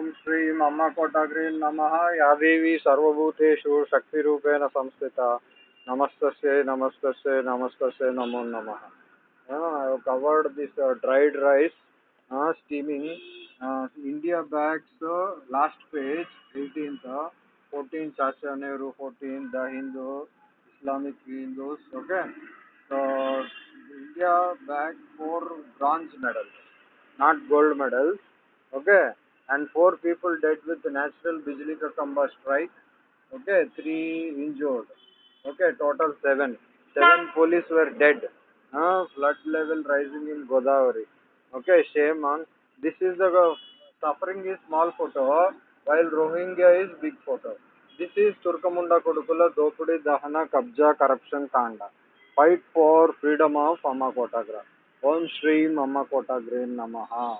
ओम श्री मम्म कोटाग्री नम। या देवी सर्वूतेषु शक्ति संस्थित। नमस्त नमस्त नमस्त नमो नम। Covered this dried rice steaming India bags last page eighteen fourteen चाचे Nehru fourteen the Hindu Islamic Hindus okay India bag four bronze medal not gold medal okay? And four people dead with natural Bijli Ka strike. Okay, three injured. Okay, total seven. Seven police were dead. Uh, flood level rising in Godavari. Okay, shame on. This is the uh, suffering is small photo while Rohingya is big photo. This is Turkamunda Kodukula Dopudi Dahana Kabja Corruption Kanda. Fight for freedom of Amma Kotagra. Om Shri Amma Kotagra Namaha.